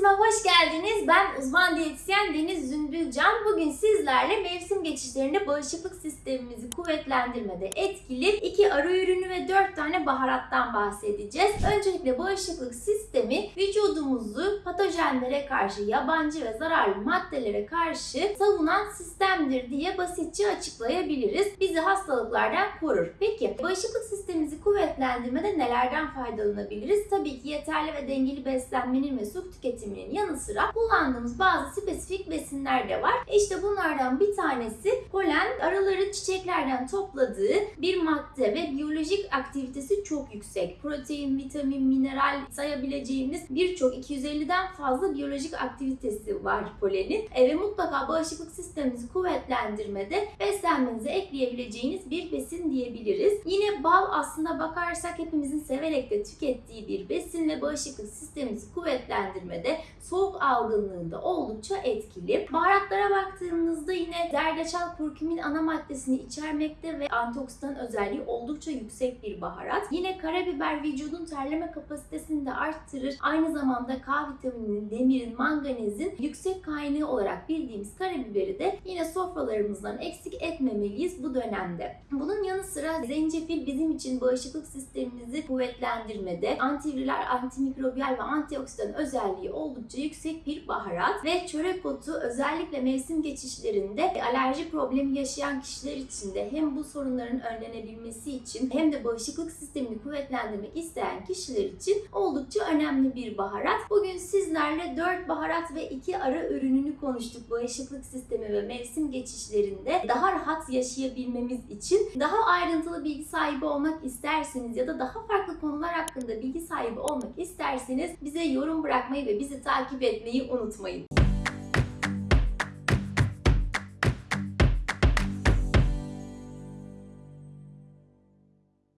Diyetisime hoş geldiniz. Ben uzman diyetisyen Deniz Zümbülcan. Bugün sizlerle mevsim geçişlerinde bağışıklık sistemimizi kuvvetlendirmede etkili iki ara ürünü ve dört tane baharattan bahsedeceğiz. Öncelikle bağışıklık sistemi vücudumuzu patojenlere karşı, yabancı ve zararlı maddelere karşı savunan sistemdir diye basitçe açıklayabiliriz. Bizi hastalıklardan korur. Peki bağışıklık sistemimizi kuvvetlendirmede nelerden faydalanabiliriz? Tabii ki yeterli ve dengeli beslenmenin ve su tüketiminin yanı sıra kullandığımız bazı spesifik besinler de var. İşte bunlardan bir tanesi polen. Arıların çiçeklerden topladığı bir madde ve biyolojik aktivitesi çok yüksek. Protein, vitamin, mineral sayabileceğimiz birçok 250'den fazla biyolojik aktivitesi var polenin. E, ve mutlaka bağışıklık sistemimizi kuvvetlendirmede beslenmenize ekleyebileceğiniz bir besin diyebiliriz. Yine bal aslında bakarsak hepimizin severek de tükettiği bir besin ve bağışıklık sistemimizi kuvvetlendirmede, soğuk algınlığında oldukça etkili. Baharatlara baktığımızda yine zerdeçal kurkumin ana maddesini içermekte ve antioksidan özelliği oldukça yüksek bir baharat. Yine karabiber vücudun terleme kapasitesini de arttırır. Aynı zamanda K vitamininin, demirin, manganezin yüksek kaynağı olarak bildiğimiz karabiberi de yine sofralarımızdan eksik etmemeliyiz bu dönemde. Bunun yanı sıra zencefil bizim için bağışıklık sistemimizi kuvvetlendirmede, antiviral, antimikrobiyal ve antioksidan özelliği oldukça yüksek bir baharat ve çörek otu özellikle mevsim geçişlerinde alerji problemi yaşayan kişiler için de hem bu sorunların önlenebilmesi için hem de bağışıklık sistemini kuvvetlendirmek isteyen kişiler için oldukça önemli bir baharat. Bugün sizlerle 4 baharat ve 2 ara ürününü konuştuk bağışıklık sistemi ve mevsim geçişlerinde daha rahat yaşayabilmemiz için. Daha ayrıntılı bilgi sahibi olmak isterseniz ya da daha farklı konular hakkında bilgi sahibi olmak isterseniz bize yorum bırakmayı ve bizi takip etmeyi unutmayın.